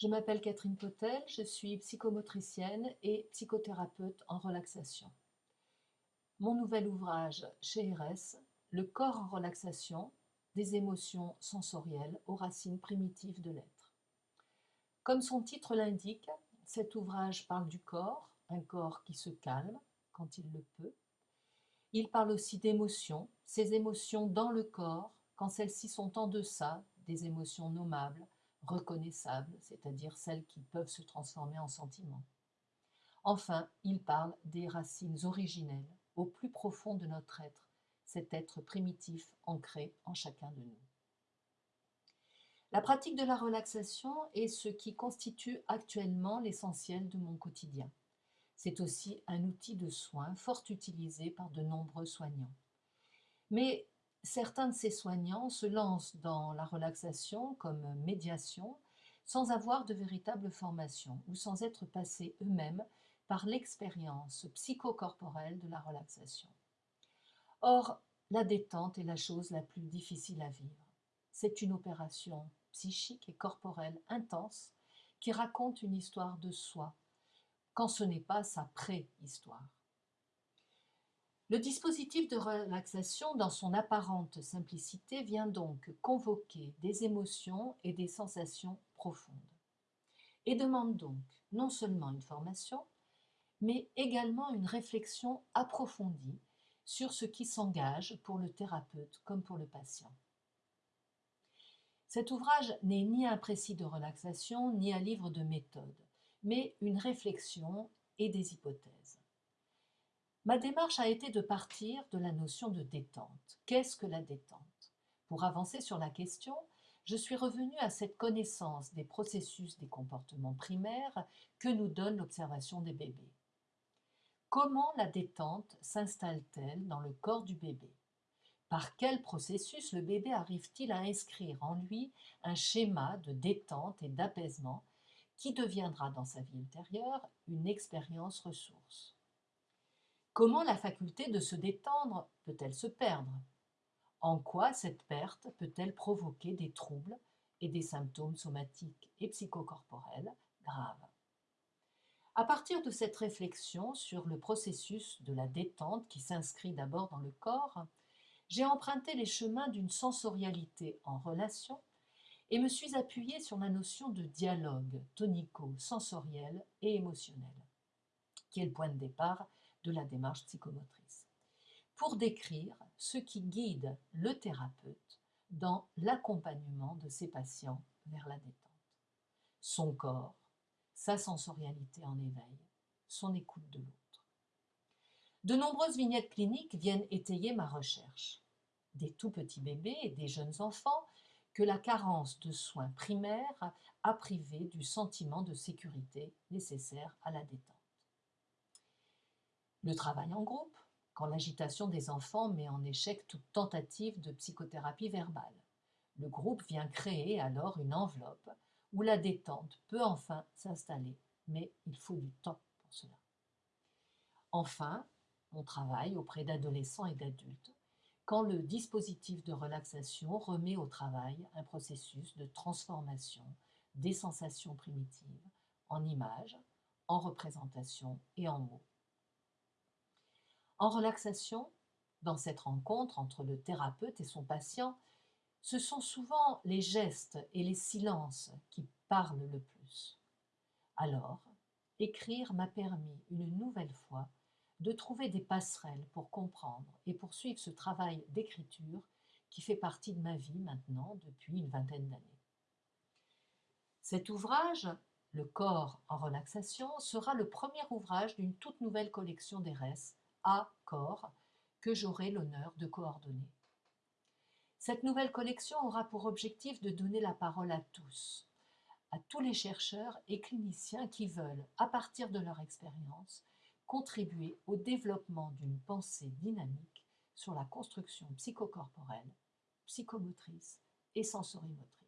Je m'appelle Catherine Potel, je suis psychomotricienne et psychothérapeute en relaxation. Mon nouvel ouvrage chez RS, Le corps en relaxation, des émotions sensorielles aux racines primitives de l'être. Comme son titre l'indique, cet ouvrage parle du corps, un corps qui se calme quand il le peut. Il parle aussi d'émotions, ces émotions dans le corps, quand celles-ci sont en deçà des émotions nommables, reconnaissables, c'est-à-dire celles qui peuvent se transformer en sentiments. Enfin, il parle des racines originelles, au plus profond de notre être, cet être primitif ancré en chacun de nous. La pratique de la relaxation est ce qui constitue actuellement l'essentiel de mon quotidien. C'est aussi un outil de soin fort utilisé par de nombreux soignants. Mais certains de ces soignants se lancent dans la relaxation comme médiation sans avoir de véritable formation ou sans être passés eux-mêmes par l'expérience psychocorporelle de la relaxation. Or, la détente est la chose la plus difficile à vivre. C'est une opération psychique et corporelle intense qui raconte une histoire de soi, quand ce n'est pas sa préhistoire. Le dispositif de relaxation, dans son apparente simplicité, vient donc convoquer des émotions et des sensations profondes, et demande donc non seulement une formation, mais également une réflexion approfondie sur ce qui s'engage pour le thérapeute comme pour le patient. Cet ouvrage n'est ni un précis de relaxation, ni un livre de méthode, mais une réflexion et des hypothèses. Ma démarche a été de partir de la notion de détente. Qu'est-ce que la détente? Pour avancer sur la question, je suis revenue à cette connaissance des processus des comportements primaires que nous donne l'observation des bébés. Comment la détente s'installe-t-elle dans le corps du bébé? Par quel processus le bébé arrive-t-il à inscrire en lui un schéma de détente et d'apaisement qui deviendra dans sa vie ultérieure une expérience ressource? Comment la faculté de se détendre peut-elle se perdre? En quoi cette perte peut-elle provoquer des troubles et des symptômes somatiques et psychocorporels graves? À partir de cette réflexion sur le processus de la détente qui s'inscrit d'abord dans le corps, j'ai emprunté les chemins d'une sensorialité en relation et me suis appuyée sur la notion de dialogue tonico-sensoriel et émotionnel, qui est le point de départ de la démarche psychomotrice, pour décrire ce qui guide le thérapeute dans l'accompagnement de ses patients vers la détente. Son corps, sa sensorialité en éveil, son écoute de l'autre. De nombreuses vignettes cliniques viennent étayer ma recherche. Des tout petits bébés et des jeunes enfants que la carence de soins primaires a privé du sentiment de sécurité nécessaire à la détente. Le travail en groupe, quand l'agitation des enfants met en échec toute tentative de psychothérapie verbale. Le groupe vient créer alors une enveloppe où la détente peut enfin s'installer, mais il faut du temps pour cela. Enfin, on travaille auprès d'adolescents et d'adultes quand le dispositif de relaxation remet au travail un processus de transformation des sensations primitives en images, en représentations et en mots. En relaxation, dans cette rencontre entre le thérapeute et son patient, ce sont souvent les gestes et les silences qui parlent le plus. Alors, écrire m'a permis une nouvelle fois de trouver des passerelles pour comprendre et poursuivre ce travail d'écriture qui fait partie de ma vie maintenant depuis une vingtaine d'années. Cet ouvrage, Le corps en relaxation, sera le premier ouvrage d'une toute nouvelle collection d'ERES à corps que j'aurai l'honneur de coordonner. Cette nouvelle collection aura pour objectif de donner la parole à tous, à tous les chercheurs et cliniciens qui veulent, à partir de leur expérience, contribuer au développement d'une pensée dynamique sur la construction psychocorporelle, psychomotrice et sensorimotrice.